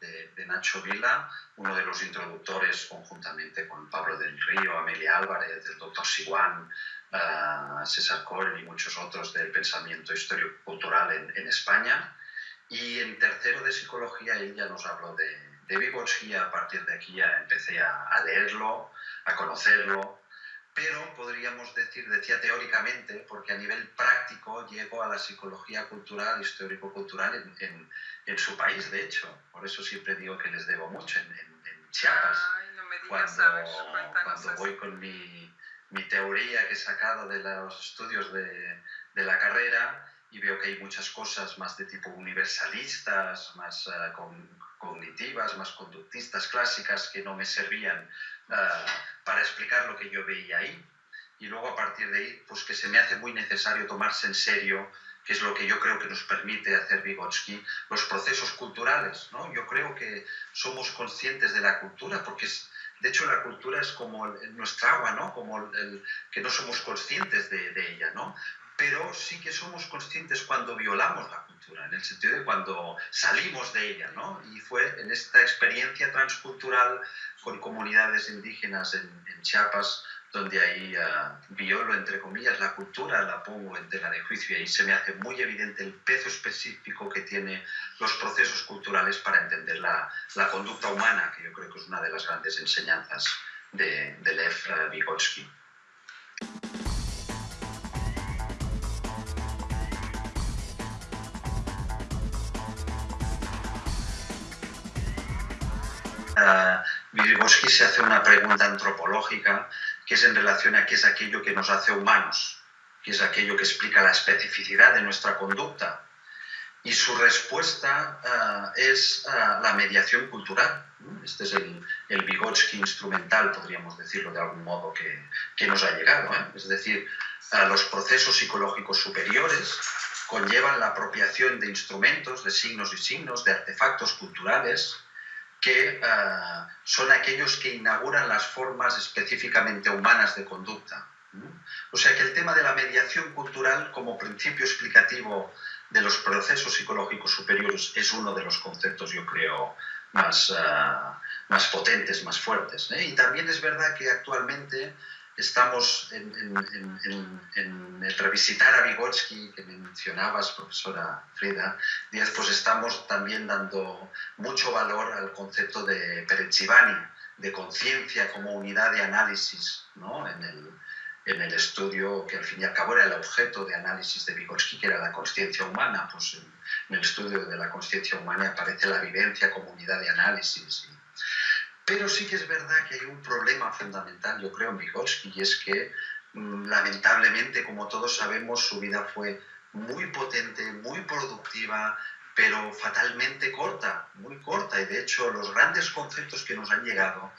de de, Nacho Vila, uno de los introductores conjuntamente con Pablo del Río, Amelia Álvarez, el doctor Siguán, uh, César Coren y muchos otros del pensamiento histórico-cultural en, España. Y en tercero de psicología él ya nos habló de, de Vygotsky, a partir de aquí ya empecé a leerlo, a conocerlo, pero podríamos decir, decía teóricamente, porque a nivel práctico llego a la psicología cultural, histórico-cultural en, en, su país, de hecho. Por eso siempre digo que les debo mucho, en, Chiapas. cuando, cuando voy con mi, mi, teoría que he sacado de los estudios de, de, la carrera y veo que hay muchas cosas más de tipo universalistas, más uh, con, cognitivas, más conductistas, clásicas, que no me servían uh, para explicar lo que yo veía ahí. Y luego a partir de ahí, pues que se me hace muy necesario tomarse en serio, que es lo que yo creo que nos permite hacer Vygotsky, los procesos culturales. ¿no? Yo creo que somos conscientes de la cultura, porque es, de hecho la cultura es como nuestra agua, ¿no? como el, que no somos conscientes de, de ella. ¿no? pero sí que somos conscientes cuando violamos la cultura, en el sentido de cuando salimos de ella, ¿no? Y fue en esta experiencia transcultural con comunidades indígenas en, Chiapas, donde ahí uh, violo, entre comillas, la cultura, la pongo en tela de juicio y ahí se me hace muy evidente el peso específico que tienen los procesos culturales para entender la, la, conducta humana, que yo creo que es una de las grandes enseñanzas de, de Lev Vygotsky. Vygotsky se hace una pregunta antropológica que es en relación a qué es aquello que nos hace humanos, qué es aquello que explica la especificidad de nuestra conducta. Y su respuesta uh, es uh, la mediación cultural. Este es el, el, Vygotsky instrumental, podríamos decirlo de algún modo, que, nos ha llegado. ¿eh? Es decir, los procesos psicológicos superiores conllevan la apropiación de instrumentos, de signos y signos, de artefactos culturales, que uh, son aquellos que inauguran las formas específicamente humanas de conducta. O sea que el tema de la mediación cultural como principio explicativo de los procesos psicológicos superiores es uno de los conceptos, yo creo, más, uh, más potentes, más fuertes. ¿eh? Y también es verdad que actualmente estamos en, en, en, revisitar a Vygotsky, que mencionabas, profesora Frida Díaz, pues estamos también dando mucho valor al concepto de Perechivani, de conciencia como unidad de análisis ¿no? en, el, en el estudio que al fin y al cabo era el objeto de análisis de Vygotsky, que era la conciencia humana. Pues en, el estudio de la conciencia humana aparece la vivencia como unidad de análisis. Pero sí que es verdad que hay un problema fundamental, yo creo, en Vygotsky, y es que mm, lamentablemente, como todos sabemos, su vida fue muy potente, muy productiva, pero fatalmente corta, muy corta. Y de hecho, los grandes conceptos que nos han llegado,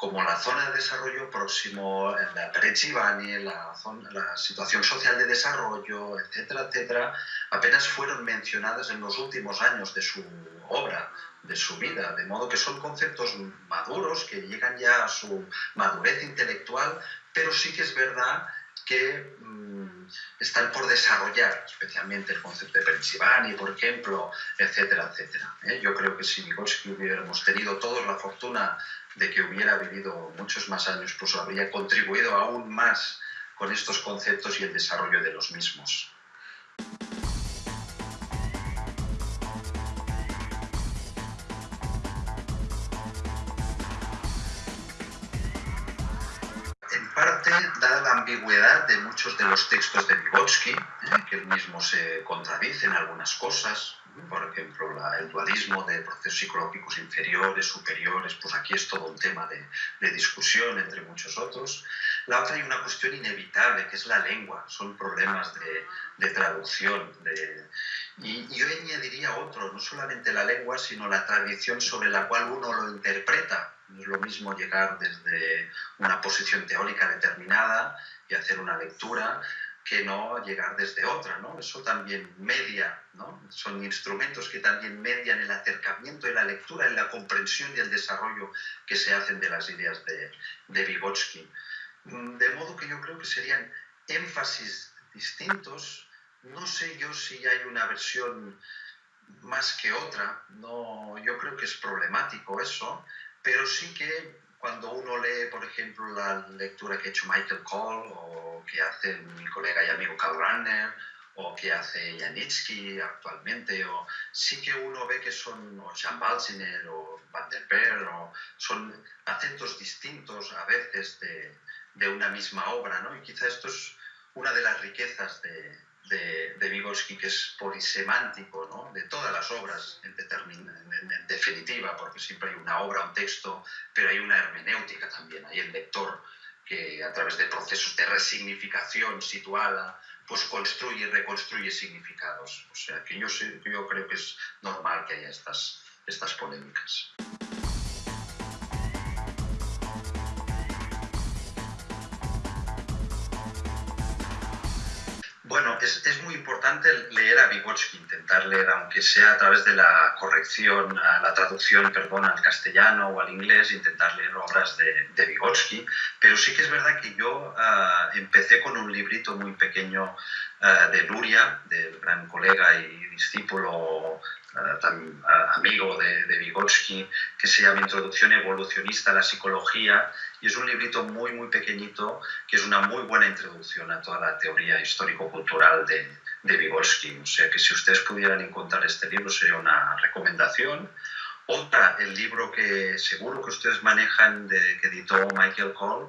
como la zona de desarrollo próximo, la Perechivani, la, la situación social de desarrollo, etcétera, etcétera, apenas fueron mencionadas en los últimos años de su obra de su vida, de modo que son conceptos maduros que llegan ya a su madurez intelectual, pero sí que es verdad que mmm, están por desarrollar, especialmente el concepto de Perchivani, por ejemplo, etcétera, etcétera. ¿eh? Yo creo que si Vygotsky hubiéramos tenido todos la fortuna de que hubiera vivido muchos más años, pues habría contribuido aún más con estos conceptos y el desarrollo de los mismos. dada la ambigüedad de muchos de los textos de Vygotsky, ¿eh? que él mismo se contradice en algunas cosas, por ejemplo, el dualismo de procesos psicológicos inferiores, superiores, pues aquí es todo un tema de, de, discusión entre muchos otros. La otra hay una cuestión inevitable, que es la lengua, son problemas de, de traducción. Y, y yo añadiría otro, no solamente la lengua, sino la tradición sobre la cual uno lo interpreta. No es lo mismo llegar desde una posición teórica determinada y hacer una lectura que no llegar desde otra, ¿no? Eso también media, ¿no? Son instrumentos que también median el acercamiento y la lectura, y la comprensión y el desarrollo que se hacen de las ideas de, de Vygotsky. De modo que yo creo que serían énfasis distintos. No sé yo si hay una versión más que otra. No, yo creo que es problemático eso, pero sí que cuando uno lee, por ejemplo, la lectura que ha hecho Michael Cole o que hace mi colega y amigo Karl Ranner o que hace Janitsky actualmente, o sí que uno ve que son o Jean Balziner o Van der Peer, o son acentos distintos a veces de, de una misma obra, ¿no? Y quizá esto es una de las riquezas de, de, de Vygotsky, que es polisemántico, ¿no? de todas las obras en, definitiva, porque siempre hay una obra, un texto, pero hay una hermenéutica también, hay el lector que a través de procesos de resignificación situada, pues construye y reconstruye significados. O sea que yo, yo creo que es normal que haya estas, estas polémicas. Bueno, es, es, muy importante leer a Vygotsky, intentar leer, aunque sea a través de la corrección, la traducción, perdón, al castellano o al inglés, intentar leer obras de, de Vygotsky. Pero sí que es verdad que yo uh, empecé con un librito muy pequeño uh, de Luria, del gran colega y discípulo tan amigo de, de, Vygotsky, que se llama Introducción Evolucionista a la Psicología, y es un librito muy, muy pequeñito, que es una muy buena introducción a toda la teoría histórico-cultural de, Vygotsky. O sea que si ustedes pudieran encontrar este libro sería una recomendación. Otra, el libro que seguro que ustedes manejan, que editó Michael Cole,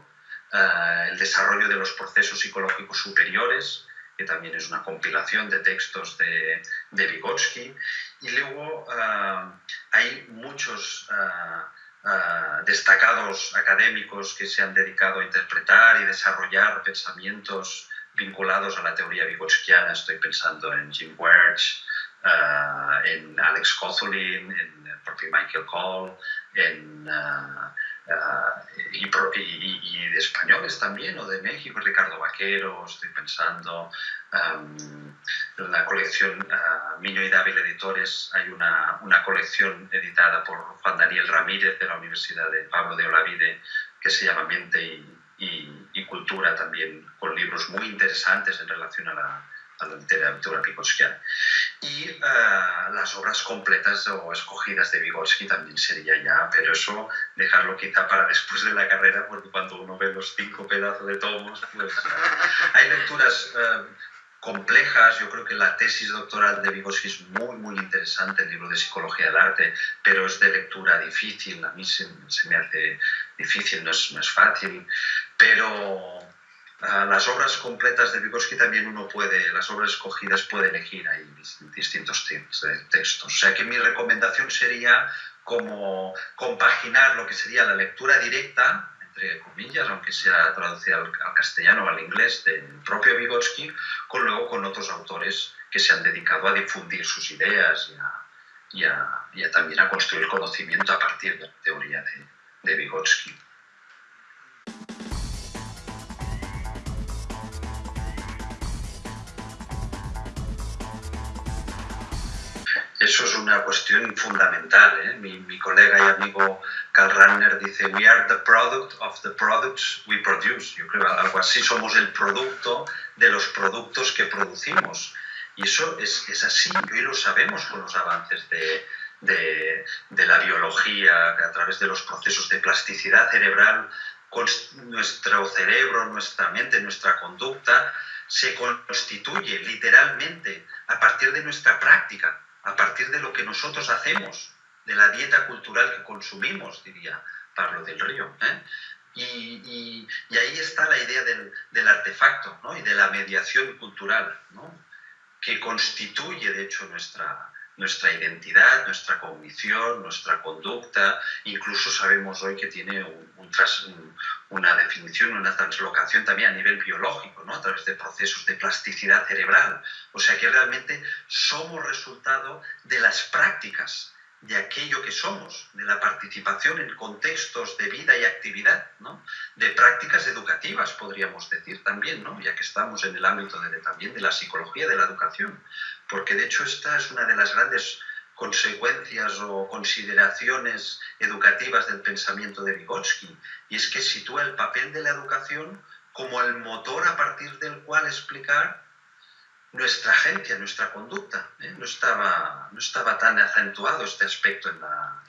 uh, El desarrollo de los procesos psicológicos superiores, que también es una compilación de textos de, Vygotsky. Y luego uh, hay muchos uh, destacados académicos que se han dedicado a interpretar y desarrollar pensamientos vinculados a la teoría vygotskiana. Estoy pensando en Jim Wertz, en Alex Kozolin, en el propio Michael Cole, en Uh, y, y, y, de españoles también, o de México, Ricardo Vaquero, estoy pensando, um, en la colección uh, Miño y Dávila Editores hay una, una, colección editada por Juan Daniel Ramírez de la Universidad de Pablo de Olavide que se llama Mente y, y Cultura también, con libros muy interesantes en relación a la, a la literatura vygotskiana. Y uh, las obras completas o escogidas de Vygotsky también sería ya, pero eso dejarlo quizá para después de la carrera, porque cuando uno ve los cinco pedazos de tomos, pues uh, hay lecturas uh, complejas. Yo creo que la tesis doctoral de Vygotsky es muy, muy interesante, el libro de Psicología del Arte, pero es de lectura difícil. A mí se, se me hace difícil, no es, no es fácil, pero las obras completas de Vygotsky también uno puede, las obras escogidas puede elegir ahí distintos textos. O sea que mi recomendación sería como compaginar lo que sería la lectura directa, entre comillas, aunque sea traducida al, castellano o al inglés del propio Vygotsky, con luego con otros autores que se han dedicado a difundir sus ideas y, a, y, a, y a también a construir conocimiento a partir de la teoría de, de Vygotsky. Eso es una cuestión fundamental. ¿eh? Mi, mi, colega y amigo Karl Ranner dice, we are the product of the products we produce. Yo creo algo así, somos el producto de los productos que producimos. Y eso es, es así, y hoy lo sabemos con los avances de, de, de la biología, a través de los procesos de plasticidad cerebral, con nuestro cerebro, nuestra mente, nuestra conducta, se constituye literalmente a partir de nuestra práctica a partir de lo que nosotros hacemos, de la dieta cultural que consumimos, diría Pablo del Río. ¿eh? Y, ahí está la idea del, del artefacto ¿no? y de la mediación cultural, ¿no? que constituye, de hecho, nuestra, nuestra identidad, nuestra cognición, nuestra conducta. Incluso sabemos hoy que tiene una definición, una translocación también a nivel biológico, ¿no? a través de procesos de plasticidad cerebral. O sea que realmente somos resultado de las prácticas de aquello que somos, de la participación en contextos de vida y actividad, ¿no? de prácticas educativas, podríamos decir también, ¿no? ya que estamos en el ámbito de, también de la psicología de la educación, porque de hecho esta es una de las grandes consecuencias o consideraciones educativas del pensamiento de Vygotsky, y es que sitúa el papel de la educación como el motor a partir del cual explicar nuestra agencia, nuestra conducta. ¿eh? No, estaba, no estaba tan acentuado este aspecto en,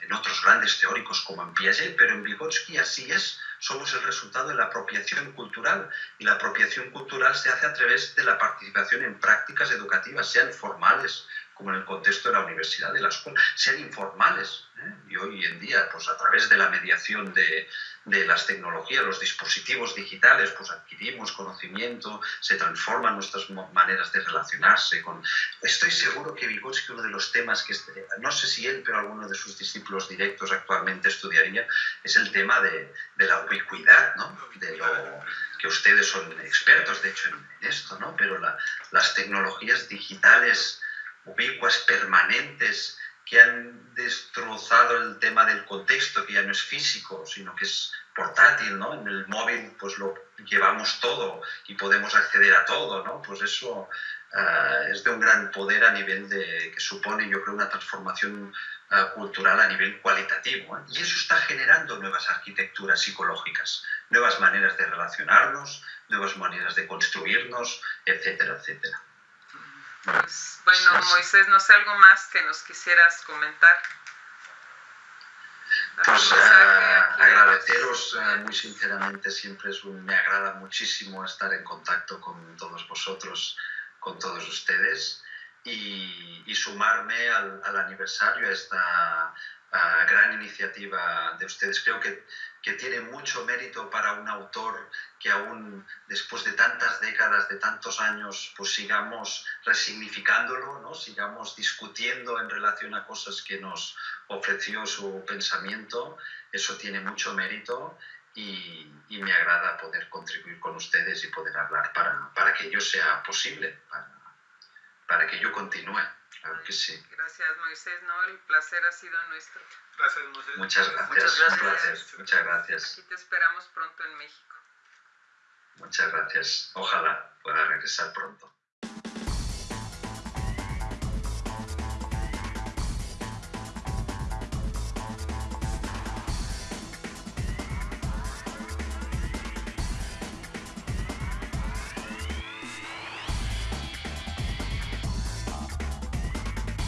en, otros grandes teóricos como en Piaget, pero en Vygotsky así es. Somos el resultado de la apropiación cultural y la apropiación cultural se hace a través de la participación en prácticas educativas, sean formales, como en el contexto de la universidad, de la escuela, sean informales. ¿eh? Y hoy en día, pues a través de la mediación de, de, las tecnologías, los dispositivos digitales, pues adquirimos conocimiento, se transforman nuestras maneras de relacionarse. Con... Estoy seguro que Vygotsky, uno de los temas que, este, no sé si él, pero alguno de sus discípulos directos actualmente estudiaría, es el tema de, de la ubicuidad, ¿no? de lo que ustedes son expertos, de hecho, en, esto, ¿no? pero la, las tecnologías digitales ubicuas, permanentes, que han destrozado el tema del contexto, que ya no es físico, sino que es portátil, ¿no? En el móvil pues lo llevamos todo y podemos acceder a todo, ¿no? Pues eso uh, es de un gran poder a nivel de, que supone, yo creo, una transformación uh, cultural a nivel cualitativo. ¿eh? Y eso está generando nuevas arquitecturas psicológicas, nuevas maneras de relacionarnos, nuevas maneras de construirnos, etcétera, etcétera. Pues, bueno, Moisés, no sé algo más que nos quisieras comentar. Pues uh, agradeceros uh, muy sinceramente, siempre es un, me agrada muchísimo estar en contacto con todos vosotros, con todos ustedes y, y sumarme al, al, aniversario a esta uh, gran iniciativa de ustedes. Creo que que tiene mucho mérito para un autor que aún después de tantas décadas, de tantos años, pues sigamos resignificándolo, ¿no? sigamos discutiendo en relación a cosas que nos ofreció su pensamiento. Eso tiene mucho mérito y, y me agrada poder contribuir con ustedes y poder hablar para, para que ello sea posible, para, para que yo continúe. Claro que sí. Gracias, Moisés. No, el placer ha sido nuestro. Gracias, Moisés. Muchas gracias. Muchas gracias. Un placer. Muchas gracias. Aquí te esperamos pronto en México. Muchas gracias. Ojalá pueda regresar pronto.